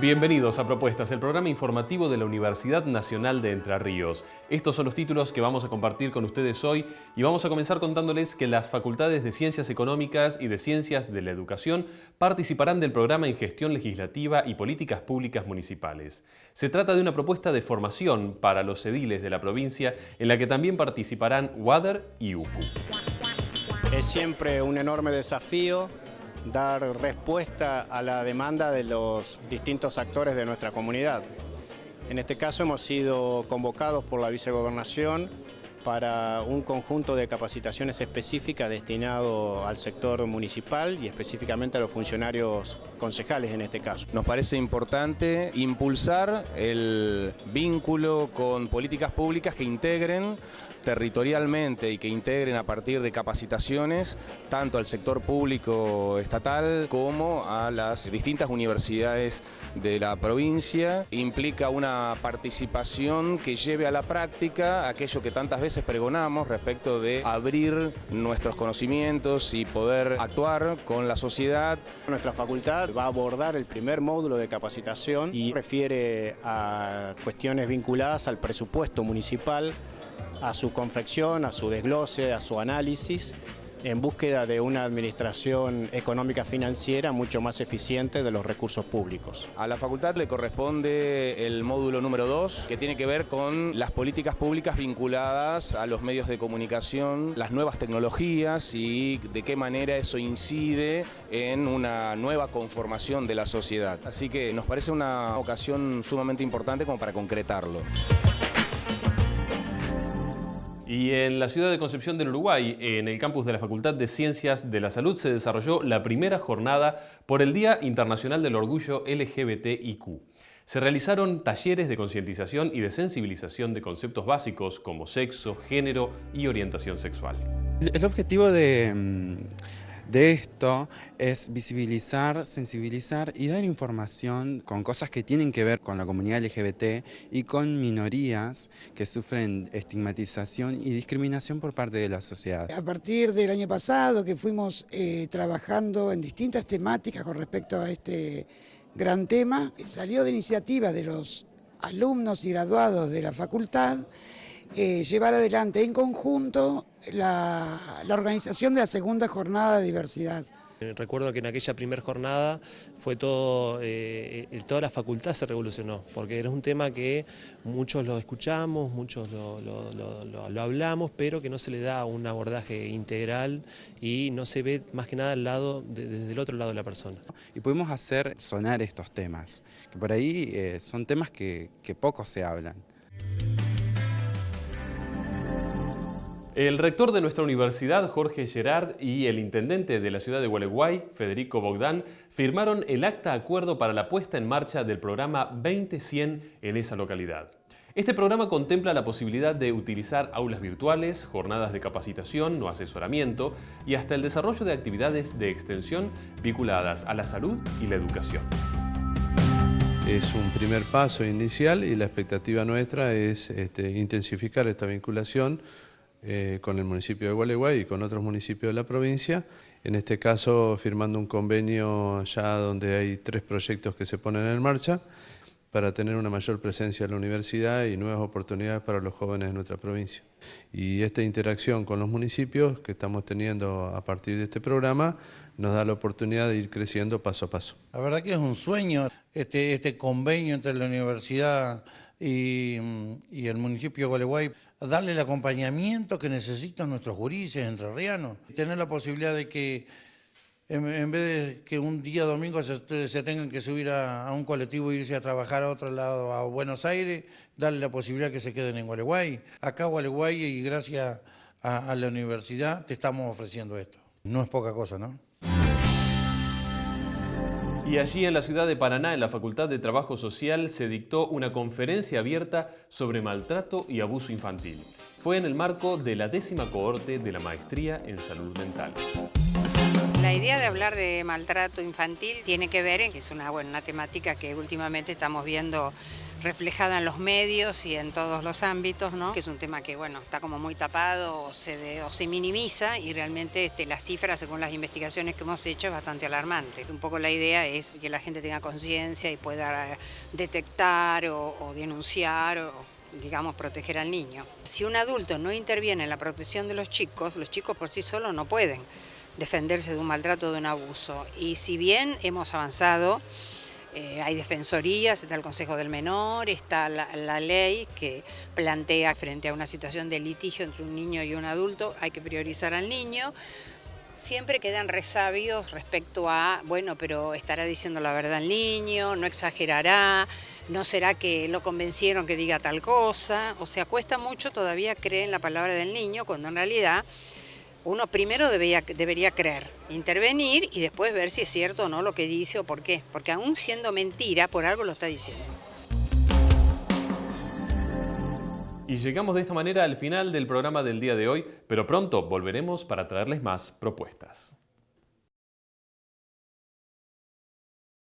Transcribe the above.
Bienvenidos a Propuestas, el programa informativo de la Universidad Nacional de Entre Ríos. Estos son los títulos que vamos a compartir con ustedes hoy y vamos a comenzar contándoles que las facultades de Ciencias Económicas y de Ciencias de la Educación participarán del programa en Gestión Legislativa y Políticas Públicas Municipales. Se trata de una propuesta de formación para los ediles de la provincia en la que también participarán WADER y UCU. Es siempre un enorme desafío dar respuesta a la demanda de los distintos actores de nuestra comunidad. En este caso hemos sido convocados por la vicegobernación para un conjunto de capacitaciones específicas destinado al sector municipal y específicamente a los funcionarios concejales en este caso. Nos parece importante impulsar el vínculo con políticas públicas que integren territorialmente y que integren a partir de capacitaciones tanto al sector público estatal como a las distintas universidades de la provincia. Implica una participación que lleve a la práctica aquello que tantas veces pregonamos respecto de abrir nuestros conocimientos y poder actuar con la sociedad. Nuestra facultad va a abordar el primer módulo de capacitación y refiere a cuestiones vinculadas al presupuesto municipal a su confección, a su desglose, a su análisis, en búsqueda de una administración económica financiera mucho más eficiente de los recursos públicos. A la facultad le corresponde el módulo número 2, que tiene que ver con las políticas públicas vinculadas a los medios de comunicación, las nuevas tecnologías y de qué manera eso incide en una nueva conformación de la sociedad. Así que nos parece una ocasión sumamente importante como para concretarlo. Y en la ciudad de Concepción del Uruguay, en el campus de la Facultad de Ciencias de la Salud, se desarrolló la primera jornada por el Día Internacional del Orgullo LGBTIQ. Se realizaron talleres de concientización y de sensibilización de conceptos básicos como sexo, género y orientación sexual. El objetivo de mm, de esto es visibilizar, sensibilizar y dar información con cosas que tienen que ver con la comunidad LGBT y con minorías que sufren estigmatización y discriminación por parte de la sociedad. A partir del año pasado que fuimos eh, trabajando en distintas temáticas con respecto a este gran tema, salió de iniciativa de los alumnos y graduados de la facultad eh, llevar adelante en conjunto la, organización de la segunda jornada de diversidad. Eh, recuerdo que en aquella primera jornada fue todo, eh, toda la facultad se revolucionó, porque era un tema que muchos lo escuchamos, muchos lo, hablamos, pero que no se le da un abordaje integral y no se ve más que nada al lado, desde el otro lado de la persona. Y pudimos hacer sonar estos temas, que por ahí son temas que, que poco se hablan. El rector de nuestra universidad, Jorge Gerard, y el intendente de la ciudad de Gualeguay, Federico Bogdán, firmaron el acta acuerdo para la puesta en marcha del programa 20100 en esa localidad. Este programa contempla la posibilidad de utilizar aulas virtuales, jornadas de capacitación o asesoramiento y hasta el desarrollo de actividades de extensión vinculadas a la salud y la educación. Es un primer paso inicial y la expectativa nuestra es este, intensificar esta vinculación eh, con el municipio de Gualeguay y con otros municipios de la provincia, en este caso firmando un convenio ya donde hay tres proyectos que se ponen en marcha para tener una mayor presencia en la universidad y nuevas oportunidades para los jóvenes de nuestra provincia. Y esta interacción con los municipios que estamos teniendo a partir de este programa nos da la oportunidad de ir creciendo paso a paso. La verdad que es un sueño este, este convenio entre la universidad y, el municipio de Gualeguay darle el acompañamiento que necesitan nuestros jurises entrerrianos, tener la posibilidad de que en, vez de que un día domingo se, tengan que subir a, un colectivo e irse a trabajar a otro lado, a Buenos Aires, darle la posibilidad que se queden en Gualeguay. Acá Gualeguay y gracias a la universidad te estamos ofreciendo esto. No es poca cosa, ¿no? Y allí en la ciudad de Paraná, en la Facultad de Trabajo Social, se dictó una conferencia abierta sobre maltrato y abuso infantil. Fue en el marco de la décima cohorte de la Maestría en Salud Mental. La idea de hablar de maltrato infantil tiene que ver en que es una, una temática que últimamente estamos viendo reflejada en los medios y en todos los ámbitos, ¿no? que es un tema que bueno, está como muy tapado o se, o se minimiza y realmente este, las cifras según las investigaciones que hemos hecho es bastante alarmante. Un poco la idea es que la gente tenga conciencia y pueda detectar o, o denunciar o digamos, proteger al niño. Si un adulto no interviene en la protección de los chicos, los chicos por sí solos no pueden defenderse de un maltrato de un abuso. Y si bien hemos avanzado, eh, hay defensorías, está el Consejo del Menor, está la, ley que plantea frente a una situación de litigio entre un niño y un adulto, hay que priorizar al niño. Siempre quedan resabios respecto a, bueno, pero estará diciendo la verdad el niño, no exagerará, no será que lo convencieron que diga tal cosa. O sea, cuesta mucho todavía creer en la palabra del niño cuando en realidad uno primero debería, creer, intervenir y después ver si es cierto o no lo que dice o por qué. Porque aún siendo mentira, por algo lo está diciendo. Y llegamos de esta manera al final del programa del día de hoy, pero pronto volveremos para traerles más propuestas.